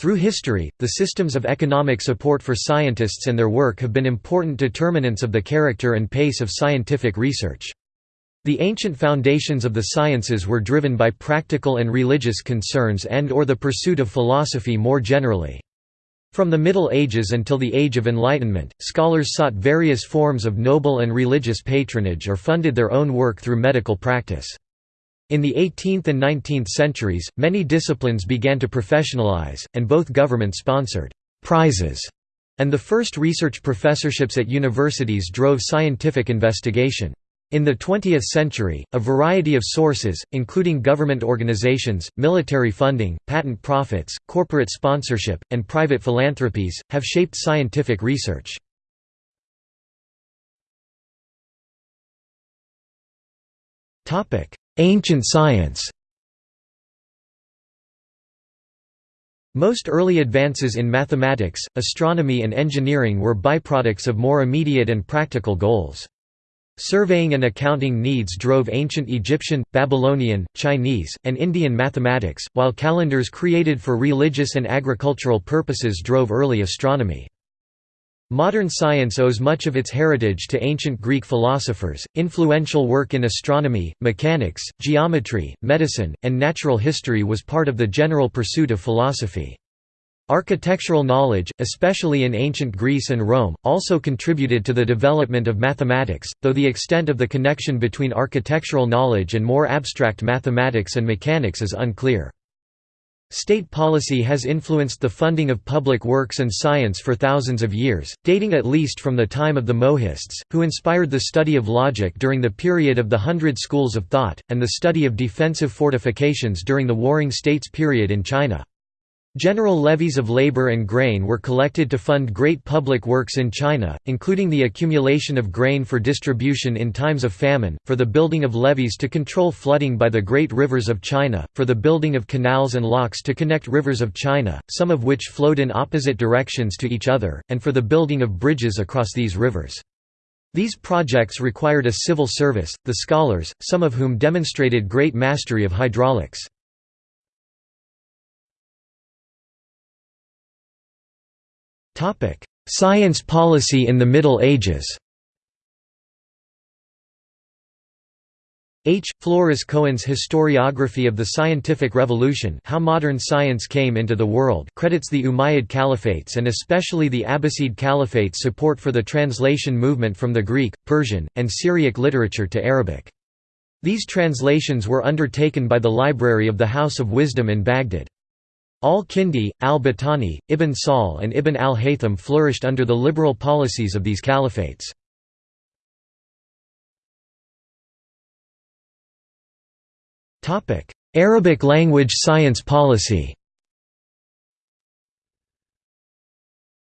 Through history, the systems of economic support for scientists and their work have been important determinants of the character and pace of scientific research. The ancient foundations of the sciences were driven by practical and religious concerns and or the pursuit of philosophy more generally. From the Middle Ages until the Age of Enlightenment, scholars sought various forms of noble and religious patronage or funded their own work through medical practice. In the 18th and 19th centuries, many disciplines began to professionalize, and both government-sponsored «prizes» and the first research professorships at universities drove scientific investigation. In the 20th century, a variety of sources, including government organizations, military funding, patent profits, corporate sponsorship, and private philanthropies, have shaped scientific research. Ancient science Most early advances in mathematics, astronomy and engineering were byproducts of more immediate and practical goals. Surveying and accounting needs drove ancient Egyptian, Babylonian, Chinese, and Indian mathematics, while calendars created for religious and agricultural purposes drove early astronomy. Modern science owes much of its heritage to ancient Greek philosophers. Influential work in astronomy, mechanics, geometry, medicine, and natural history was part of the general pursuit of philosophy. Architectural knowledge, especially in ancient Greece and Rome, also contributed to the development of mathematics, though the extent of the connection between architectural knowledge and more abstract mathematics and mechanics is unclear. State policy has influenced the funding of public works and science for thousands of years, dating at least from the time of the Mohists, who inspired the study of logic during the period of the Hundred Schools of Thought, and the study of defensive fortifications during the Warring States period in China. General levies of labor and grain were collected to fund great public works in China, including the accumulation of grain for distribution in times of famine, for the building of levees to control flooding by the great rivers of China, for the building of canals and locks to connect rivers of China, some of which flowed in opposite directions to each other, and for the building of bridges across these rivers. These projects required a civil service, the scholars, some of whom demonstrated great mastery of hydraulics. Science policy in the Middle Ages H. Floris Cohen's historiography of the scientific revolution How Modern Science Came into the World credits the Umayyad Caliphates and especially the Abbasid Caliphate's support for the translation movement from the Greek, Persian, and Syriac literature to Arabic. These translations were undertaken by the Library of the House of Wisdom in Baghdad. Al-Kindi, al-Battani, Ibn Sahl and Ibn al-Haytham flourished under the liberal policies of these caliphates. Arabic language science policy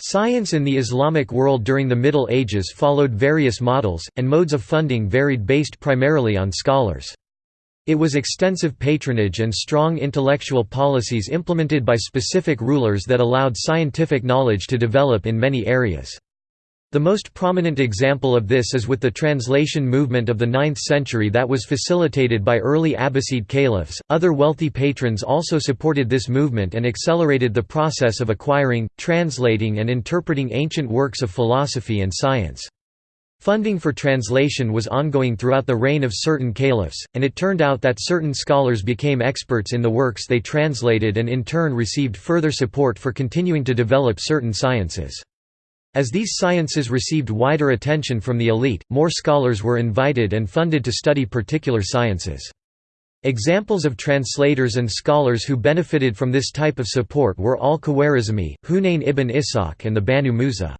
Science in the Islamic world during the Middle Ages followed various models, and modes of funding varied based primarily on scholars. It was extensive patronage and strong intellectual policies implemented by specific rulers that allowed scientific knowledge to develop in many areas. The most prominent example of this is with the translation movement of the 9th century that was facilitated by early Abbasid caliphs. Other wealthy patrons also supported this movement and accelerated the process of acquiring, translating, and interpreting ancient works of philosophy and science. Funding for translation was ongoing throughout the reign of certain caliphs, and it turned out that certain scholars became experts in the works they translated and in turn received further support for continuing to develop certain sciences. As these sciences received wider attention from the elite, more scholars were invited and funded to study particular sciences. Examples of translators and scholars who benefited from this type of support were al-Khwarizmi, Hunayn ibn Ishaq and the Banu Musa.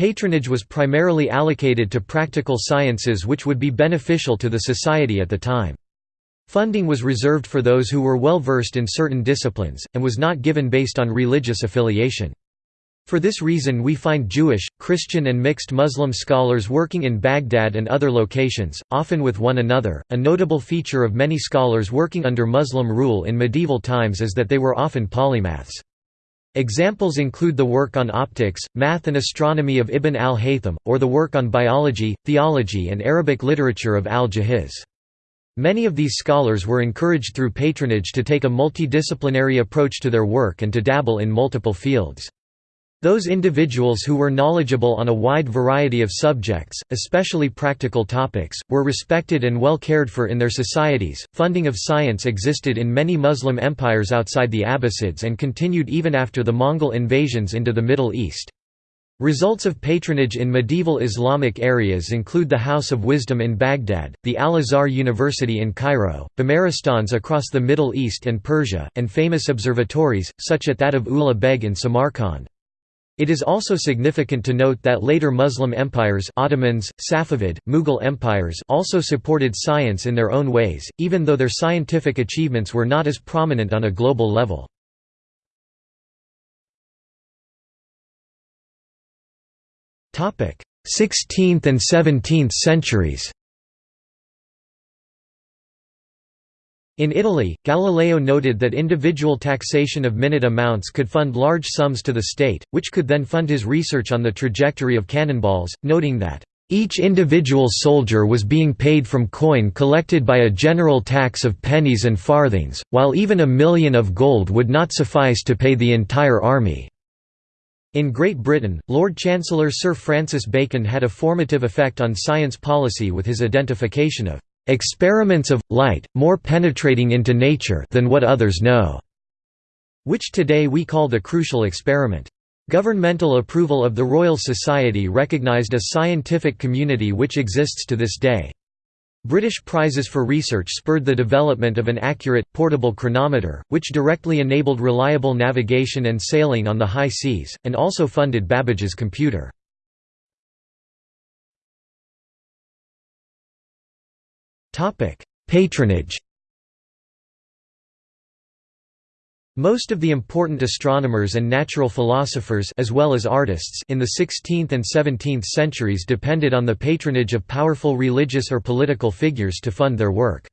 Patronage was primarily allocated to practical sciences which would be beneficial to the society at the time. Funding was reserved for those who were well versed in certain disciplines, and was not given based on religious affiliation. For this reason we find Jewish, Christian and mixed Muslim scholars working in Baghdad and other locations, often with one another. A notable feature of many scholars working under Muslim rule in medieval times is that they were often polymaths. Examples include the work on optics, math and astronomy of Ibn al-Haytham, or the work on biology, theology and Arabic literature of al-Jahiz. Many of these scholars were encouraged through patronage to take a multidisciplinary approach to their work and to dabble in multiple fields. Those individuals who were knowledgeable on a wide variety of subjects, especially practical topics, were respected and well cared for in their societies. Funding of science existed in many Muslim empires outside the Abbasids and continued even after the Mongol invasions into the Middle East. Results of patronage in medieval Islamic areas include the House of Wisdom in Baghdad, the Al-Azhar University in Cairo, Bimaristans across the Middle East and Persia, and famous observatories, such as that of Ulugh Beg in Samarkand. It is also significant to note that later Muslim empires Ottomans, Safavid, Mughal empires also supported science in their own ways, even though their scientific achievements were not as prominent on a global level. Sixteenth and seventeenth centuries In Italy, Galileo noted that individual taxation of minute amounts could fund large sums to the state, which could then fund his research on the trajectory of cannonballs, noting that, "...each individual soldier was being paid from coin collected by a general tax of pennies and farthings, while even a million of gold would not suffice to pay the entire army." In Great Britain, Lord Chancellor Sir Francis Bacon had a formative effect on science policy with his identification of experiments of, light, more penetrating into nature than what others know", which today we call the crucial experiment. Governmental approval of the Royal Society recognised a scientific community which exists to this day. British prizes for research spurred the development of an accurate, portable chronometer, which directly enabled reliable navigation and sailing on the high seas, and also funded Babbage's computer. Patronage Most of the important astronomers and natural philosophers as well as artists in the 16th and 17th centuries depended on the patronage of powerful religious or political figures to fund their work.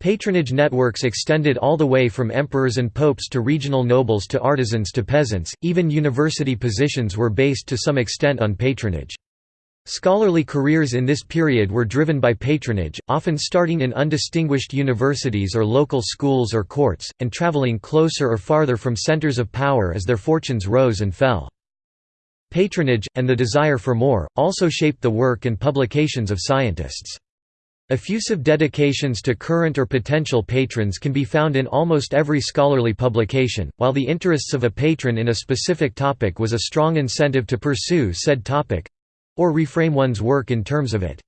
Patronage networks extended all the way from emperors and popes to regional nobles to artisans to peasants, even university positions were based to some extent on patronage. Scholarly careers in this period were driven by patronage, often starting in undistinguished universities or local schools or courts, and traveling closer or farther from centers of power as their fortunes rose and fell. Patronage, and the desire for more, also shaped the work and publications of scientists. Effusive dedications to current or potential patrons can be found in almost every scholarly publication, while the interests of a patron in a specific topic was a strong incentive to pursue said topic or reframe one's work in terms of it.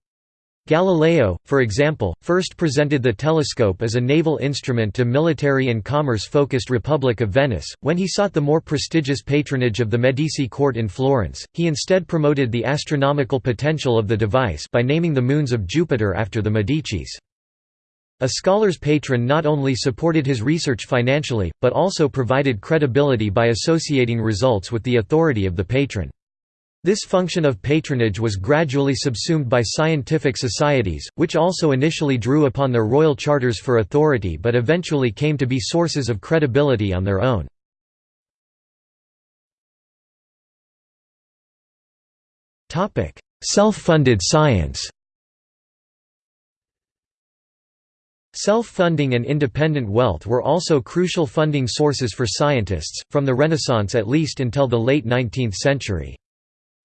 Galileo, for example, first presented the telescope as a naval instrument to military and commerce-focused Republic of Venice. When he sought the more prestigious patronage of the Medici court in Florence, he instead promoted the astronomical potential of the device by naming the moons of Jupiter after the Medicis. A scholar's patron not only supported his research financially, but also provided credibility by associating results with the authority of the patron. This function of patronage was gradually subsumed by scientific societies, which also initially drew upon their royal charters for authority but eventually came to be sources of credibility on their own. Self-funded science Self-funding and independent wealth were also crucial funding sources for scientists, from the Renaissance at least until the late 19th century.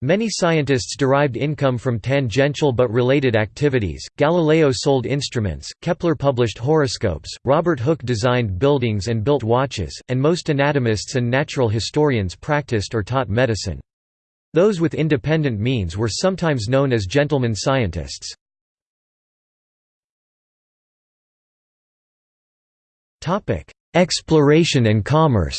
Many scientists derived income from tangential but related activities. Galileo sold instruments, Kepler published horoscopes, Robert Hooke designed buildings and built watches, and most anatomists and natural historians practiced or taught medicine. Those with independent means were sometimes known as gentlemen scientists. Exploration and commerce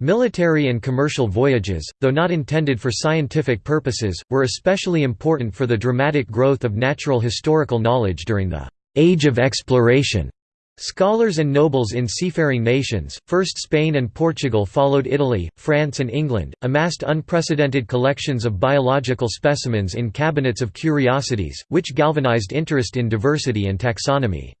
Military and commercial voyages, though not intended for scientific purposes, were especially important for the dramatic growth of natural historical knowledge during the «Age of Exploration». Scholars and nobles in seafaring nations, first Spain and Portugal followed Italy, France and England, amassed unprecedented collections of biological specimens in cabinets of curiosities, which galvanized interest in diversity and taxonomy.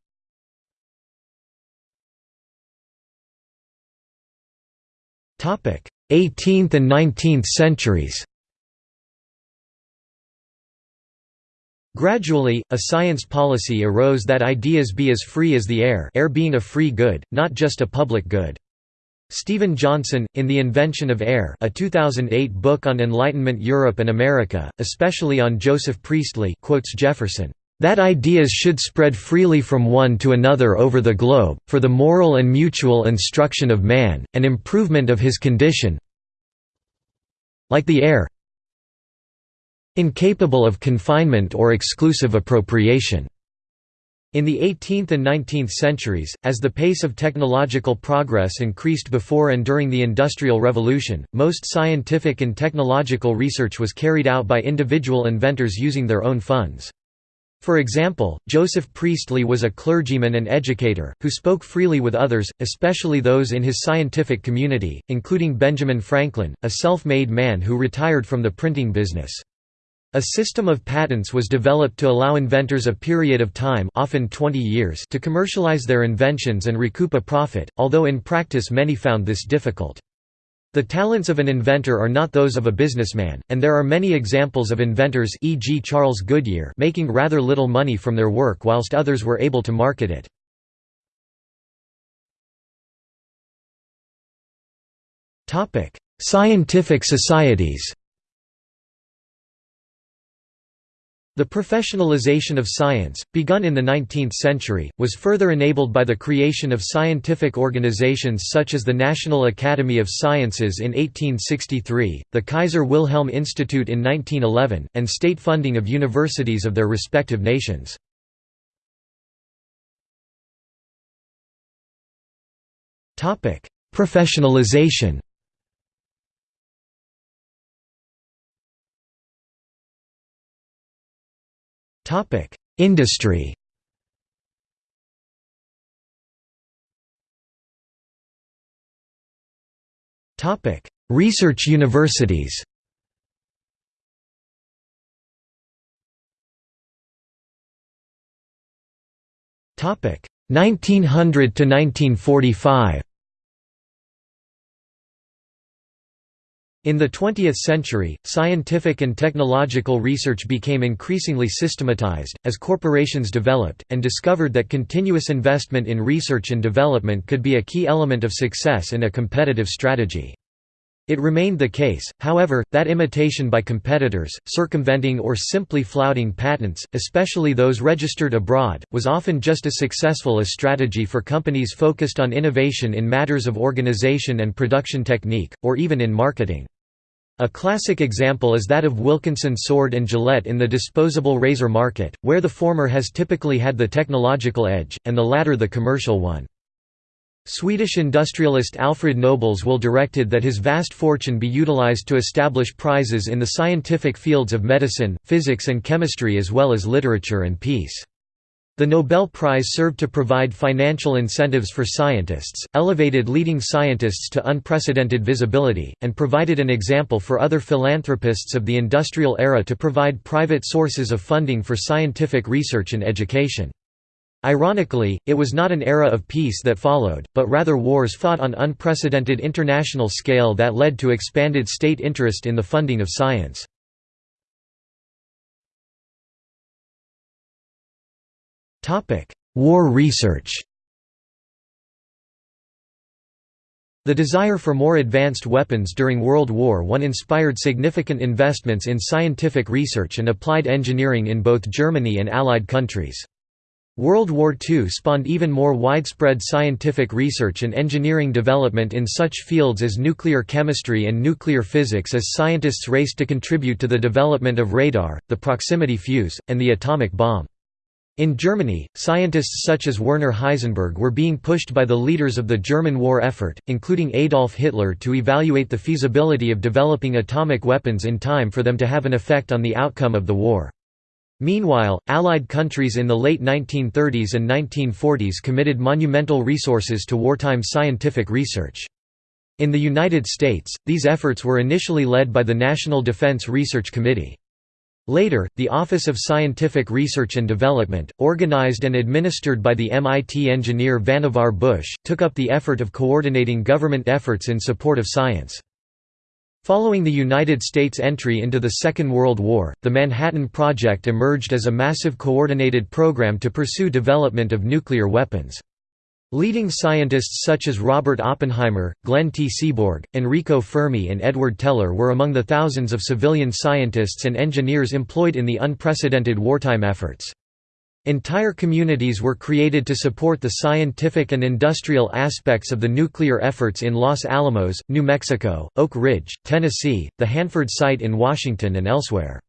18th and 19th centuries Gradually, a science policy arose that ideas be as free as the air air being a free good, not just a public good. Steven Johnson, in The Invention of Air a 2008 book on Enlightenment Europe and America, especially on Joseph Priestley quotes Jefferson, "...that ideas should spread freely from one to another over the globe, for the moral and mutual instruction of man, and improvement of his condition like the air incapable of confinement or exclusive appropriation." In the 18th and 19th centuries, as the pace of technological progress increased before and during the Industrial Revolution, most scientific and technological research was carried out by individual inventors using their own funds. For example, Joseph Priestley was a clergyman and educator, who spoke freely with others, especially those in his scientific community, including Benjamin Franklin, a self-made man who retired from the printing business. A system of patents was developed to allow inventors a period of time often 20 years to commercialize their inventions and recoup a profit, although in practice many found this difficult. The talents of an inventor are not those of a businessman, and there are many examples of inventors e.g. Charles Goodyear making rather little money from their work whilst others were able to market it. Scientific societies The professionalization of science, begun in the 19th century, was further enabled by the creation of scientific organizations such as the National Academy of Sciences in 1863, the Kaiser Wilhelm Institute in 1911, and state funding of universities of their respective nations. Professionalization Topic: Industry. Topic: Research universities. Topic: 1900 to 1945. In the 20th century, scientific and technological research became increasingly systematized, as corporations developed, and discovered that continuous investment in research and development could be a key element of success in a competitive strategy. It remained the case, however, that imitation by competitors, circumventing or simply flouting patents, especially those registered abroad, was often just as successful a strategy for companies focused on innovation in matters of organization and production technique, or even in marketing. A classic example is that of Wilkinson Sword and Gillette in the disposable razor market, where the former has typically had the technological edge, and the latter the commercial one. Swedish industrialist Alfred Nobels will directed that his vast fortune be utilized to establish prizes in the scientific fields of medicine, physics and chemistry as well as literature and peace. The Nobel Prize served to provide financial incentives for scientists, elevated leading scientists to unprecedented visibility, and provided an example for other philanthropists of the industrial era to provide private sources of funding for scientific research and education. Ironically, it was not an era of peace that followed, but rather wars fought on unprecedented international scale that led to expanded state interest in the funding of science. War research The desire for more advanced weapons during World War I inspired significant investments in scientific research and applied engineering in both Germany and Allied countries. World War II spawned even more widespread scientific research and engineering development in such fields as nuclear chemistry and nuclear physics as scientists raced to contribute to the development of radar, the proximity fuse, and the atomic bomb. In Germany, scientists such as Werner Heisenberg were being pushed by the leaders of the German war effort, including Adolf Hitler to evaluate the feasibility of developing atomic weapons in time for them to have an effect on the outcome of the war. Meanwhile, Allied countries in the late 1930s and 1940s committed monumental resources to wartime scientific research. In the United States, these efforts were initially led by the National Defense Research Committee. Later, the Office of Scientific Research and Development, organized and administered by the MIT engineer Vannevar Bush, took up the effort of coordinating government efforts in support of science. Following the United States' entry into the Second World War, the Manhattan Project emerged as a massive coordinated program to pursue development of nuclear weapons. Leading scientists such as Robert Oppenheimer, Glenn T. Seaborg, Enrico Fermi and Edward Teller were among the thousands of civilian scientists and engineers employed in the unprecedented wartime efforts. Entire communities were created to support the scientific and industrial aspects of the nuclear efforts in Los Alamos, New Mexico, Oak Ridge, Tennessee, the Hanford site in Washington and elsewhere.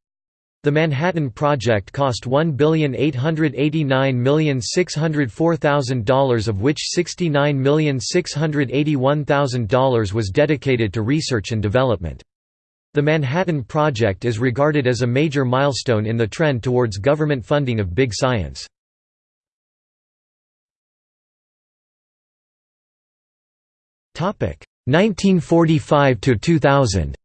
The Manhattan Project cost $1,889,604,000 of which $69,681,000 was dedicated to research and development. The Manhattan Project is regarded as a major milestone in the trend towards government funding of big science. Topic 1945 to 2000.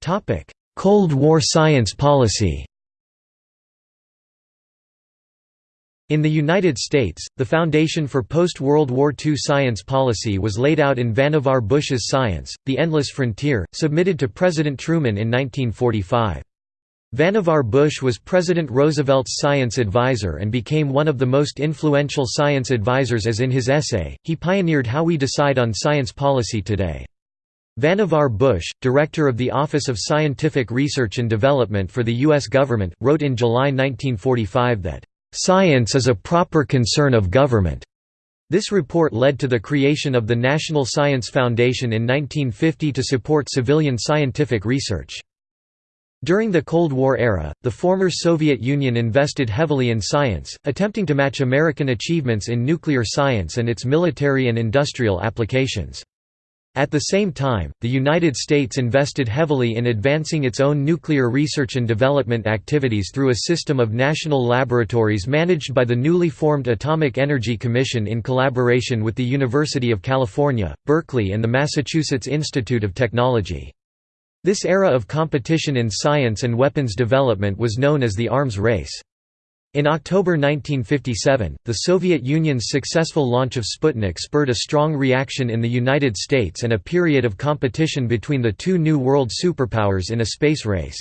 Topic: Cold War science policy. In the United States, the foundation for post-World War II science policy was laid out in Vannevar Bush's Science, The Endless Frontier, submitted to President Truman in 1945. Vannevar Bush was President Roosevelt's science advisor and became one of the most influential science advisors as in his essay, he pioneered how we decide on science policy today. Vannevar Bush, director of the Office of Scientific Research and Development for the U.S. government, wrote in July 1945 that Science is a proper concern of government. This report led to the creation of the National Science Foundation in 1950 to support civilian scientific research. During the Cold War era, the former Soviet Union invested heavily in science, attempting to match American achievements in nuclear science and its military and industrial applications. At the same time, the United States invested heavily in advancing its own nuclear research and development activities through a system of national laboratories managed by the newly formed Atomic Energy Commission in collaboration with the University of California, Berkeley and the Massachusetts Institute of Technology. This era of competition in science and weapons development was known as the arms race. In October 1957, the Soviet Union's successful launch of Sputnik spurred a strong reaction in the United States and a period of competition between the two new world superpowers in a space race.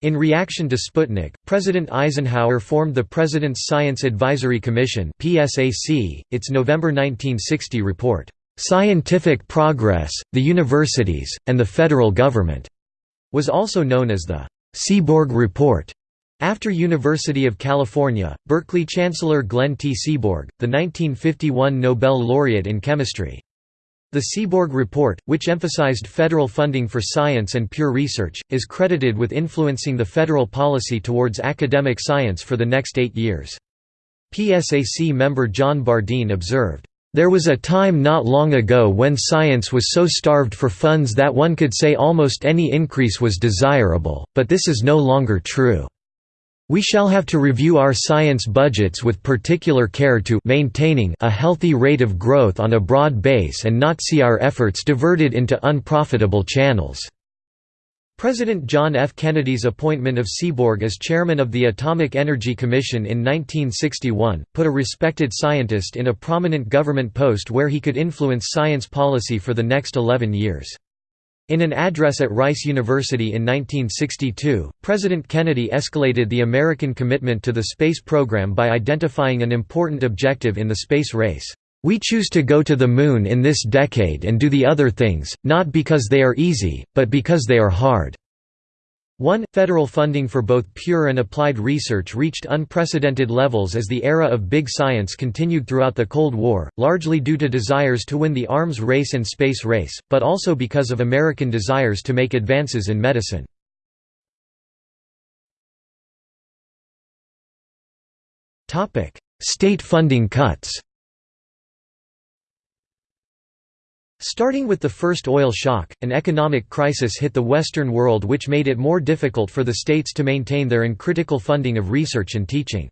In reaction to Sputnik, President Eisenhower formed the President's Science Advisory Commission its November 1960 report, "'Scientific Progress, the Universities, and the Federal Government' was also known as the Seaborg Report. After University of California, Berkeley Chancellor Glenn T. Seaborg, the 1951 Nobel laureate in chemistry. The Seaborg Report, which emphasized federal funding for science and pure research, is credited with influencing the federal policy towards academic science for the next eight years. PSAC member John Bardeen observed, "...there was a time not long ago when science was so starved for funds that one could say almost any increase was desirable, but this is no longer true." We shall have to review our science budgets with particular care to maintaining a healthy rate of growth on a broad base and not see our efforts diverted into unprofitable channels." President John F. Kennedy's appointment of Seaborg as chairman of the Atomic Energy Commission in 1961, put a respected scientist in a prominent government post where he could influence science policy for the next 11 years. In an address at Rice University in 1962, President Kennedy escalated the American commitment to the space program by identifying an important objective in the space race. We choose to go to the Moon in this decade and do the other things, not because they are easy, but because they are hard. 1. Federal funding for both pure and applied research reached unprecedented levels as the era of big science continued throughout the Cold War, largely due to desires to win the arms race and space race, but also because of American desires to make advances in medicine. State funding cuts Starting with the first oil shock, an economic crisis hit the Western world which made it more difficult for the states to maintain their uncritical funding of research and teaching.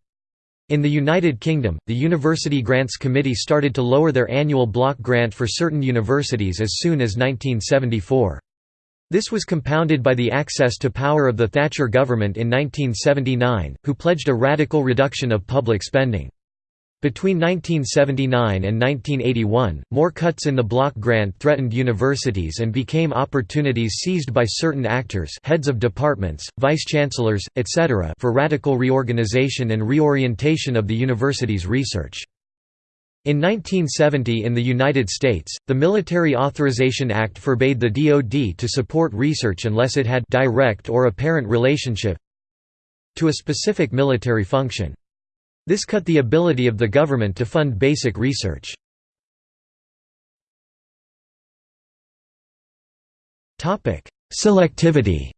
In the United Kingdom, the University Grants Committee started to lower their annual block grant for certain universities as soon as 1974. This was compounded by the access to power of the Thatcher government in 1979, who pledged a radical reduction of public spending. Between 1979 and 1981, more cuts in the block grant threatened universities and became opportunities seized by certain actors heads of departments, vice-chancellors, etc. for radical reorganization and reorientation of the university's research. In 1970 in the United States, the Military Authorization Act forbade the DoD to support research unless it had direct or apparent relationship to a specific military function. This cut the ability of the government to fund basic research. Selectivity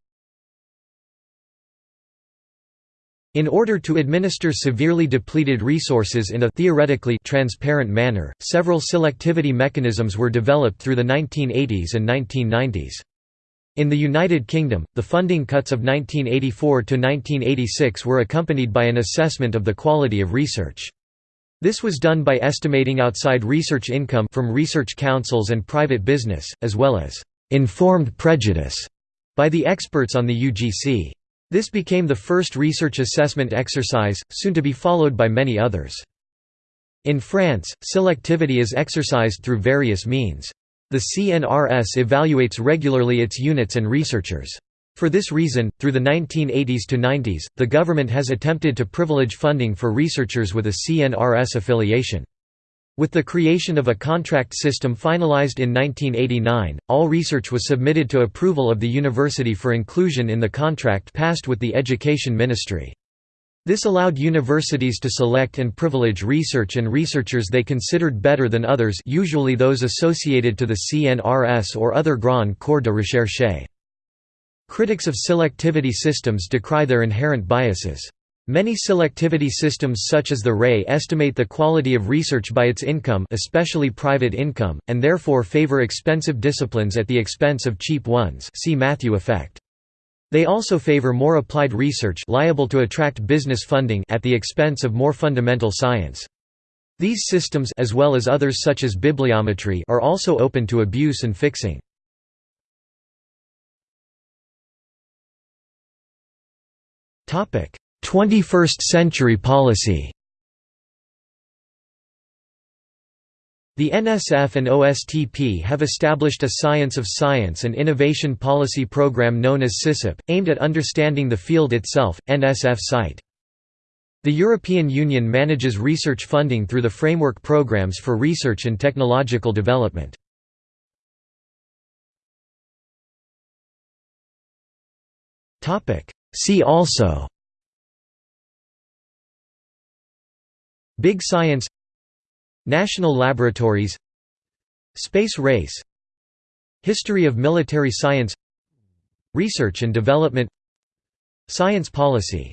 In order to administer severely depleted resources in a theoretically transparent manner, several selectivity mechanisms were developed through the 1980s and 1990s. In the United Kingdom, the funding cuts of 1984 to 1986 were accompanied by an assessment of the quality of research. This was done by estimating outside research income from research councils and private business, as well as informed prejudice by the experts on the UGC. This became the first research assessment exercise, soon to be followed by many others. In France, selectivity is exercised through various means. The CNRS evaluates regularly its units and researchers. For this reason, through the 1980s to 90s, the government has attempted to privilege funding for researchers with a CNRS affiliation. With the creation of a contract system finalized in 1989, all research was submitted to approval of the university for inclusion in the contract passed with the Education Ministry. This allowed universities to select and privilege research and researchers they considered better than others usually those associated to the CNRS or other Grand Corps de Recherche. Critics of selectivity systems decry their inherent biases. Many selectivity systems such as the RAE estimate the quality of research by its income especially private income, and therefore favor expensive disciplines at the expense of cheap ones see Matthew effect. They also favor more applied research liable to attract business funding at the expense of more fundamental science. These systems as well as others such as bibliometry are also open to abuse and fixing. Topic: 21st century policy. The NSF and OSTP have established a Science of Science and Innovation Policy Program known as SISIP, aimed at understanding the field itself, NSF site. The European Union manages research funding through the framework programs for research and technological development. See also Big Science National Laboratories Space Race History of military science Research and development Science policy